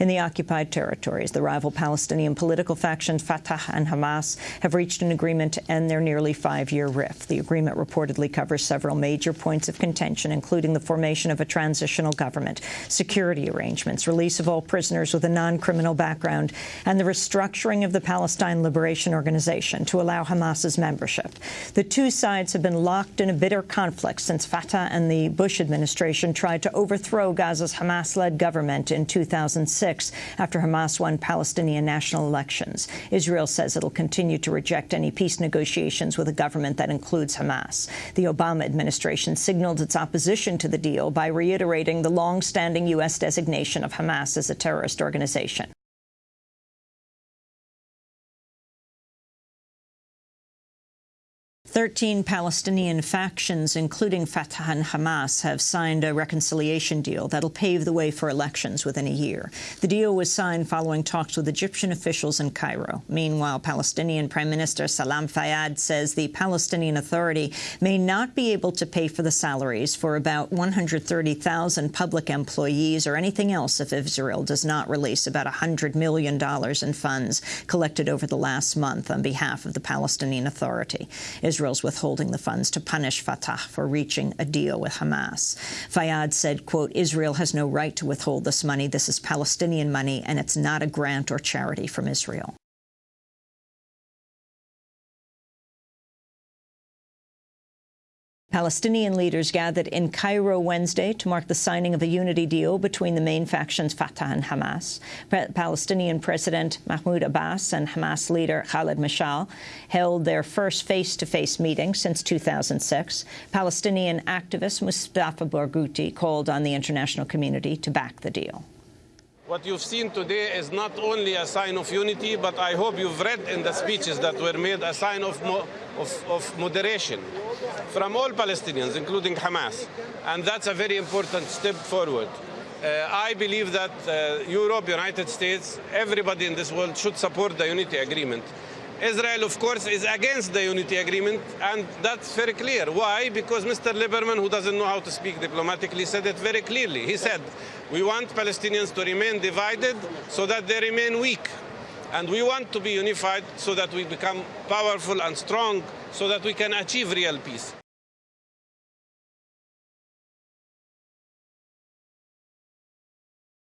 In the occupied territories, the rival Palestinian political factions Fatah and Hamas have reached an agreement to end their nearly five-year rift. The agreement reportedly covers several major points of contention, including the formation of a transitional government, security arrangements, release of all prisoners with a non-criminal background, and the restructuring of the Palestine Liberation Organization to allow Hamas's membership. The two sides have been locked in a bitter conflict since Fatah and the Bush administration tried to overthrow Gaza's Hamas-led government in 2006 after Hamas won Palestinian national elections. Israel says it'll continue to reject any peace negotiations with a government that includes Hamas. The Obama administration signaled its opposition to the deal by reiterating the long-standing U.S. designation of Hamas as a terrorist organization. 13 Palestinian factions, including Fatah and Hamas, have signed a reconciliation deal that'll pave the way for elections within a year. The deal was signed following talks with Egyptian officials in Cairo. Meanwhile, Palestinian Prime Minister Salam Fayyad says the Palestinian Authority may not be able to pay for the salaries for about 130,000 public employees or anything else if Israel does not release about $100 million in funds collected over the last month on behalf of the Palestinian Authority. Israel Israel's withholding the funds to punish Fatah for reaching a deal with Hamas. Fayyad said, quote, Israel has no right to withhold this money. This is Palestinian money, and it's not a grant or charity from Israel. Palestinian leaders gathered in Cairo Wednesday to mark the signing of a unity deal between the main factions Fatah and Hamas. Palestinian President Mahmoud Abbas and Hamas leader Khaled Mashal held their first face-to-face -face meeting since 2006. Palestinian activist Mustafa Barghouti called on the international community to back the deal. What you've seen today is not only a sign of unity, but I hope you've read in the speeches that were made a sign of, mo of, of moderation from all Palestinians, including Hamas. And that's a very important step forward. Uh, I believe that uh, Europe, United States, everybody in this world should support the unity agreement. Israel, of course, is against the unity agreement, and that's very clear. Why? Because Mr. Lieberman, who doesn't know how to speak diplomatically, said it very clearly. He said, we want Palestinians to remain divided so that they remain weak. And we want to be unified so that we become powerful and strong so that we can achieve real peace.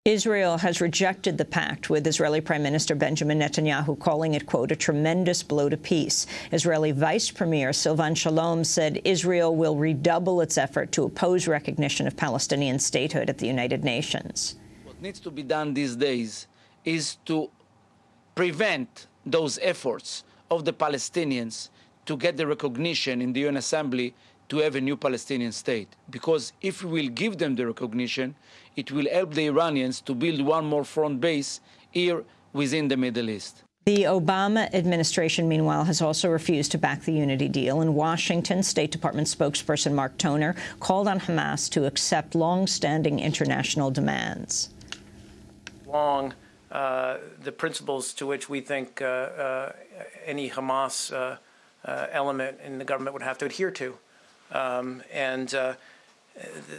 Israel has rejected the pact with Israeli Prime Minister Benjamin Netanyahu, calling it, quote, a tremendous blow to peace. Israeli Vice Premier Silvan Shalom said Israel will redouble its effort to oppose recognition of Palestinian statehood at the United Nations. What needs to be done these days is to prevent those efforts of the Palestinians to get the recognition in the UN Assembly to have a new Palestinian state. Because if we will give them the recognition, it will help the Iranians to build one more front base here within the Middle East. The Obama administration, meanwhile, has also refused to back the unity deal. In Washington, State Department spokesperson Mark Toner called on Hamas to accept long-standing international demands. Long, the principles to which we think uh, uh, any Hamas uh, uh, element in the government would have to adhere to. Um, and uh,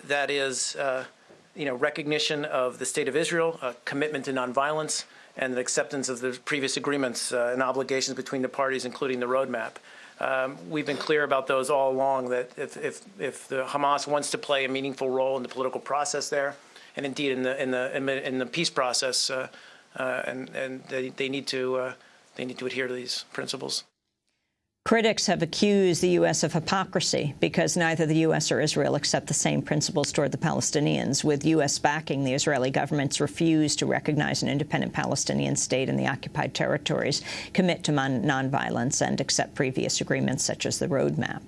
that is, uh, you know, recognition of the state of Israel, a commitment to nonviolence, and the acceptance of the previous agreements uh, and obligations between the parties, including the roadmap. Um, we've been clear about those all along that if, if, if the Hamas wants to play a meaningful role in the political process there, and indeed in the in the in the peace process, uh, uh, and and they, they need to uh, they need to adhere to these principles. Critics have accused the U.S. of hypocrisy because neither the U.S. or Israel accept the same principles toward the Palestinians. With U.S. backing, the Israeli government's refused to recognize an independent Palestinian state in the occupied territories, commit to nonviolence, and accept previous agreements such as the roadmap.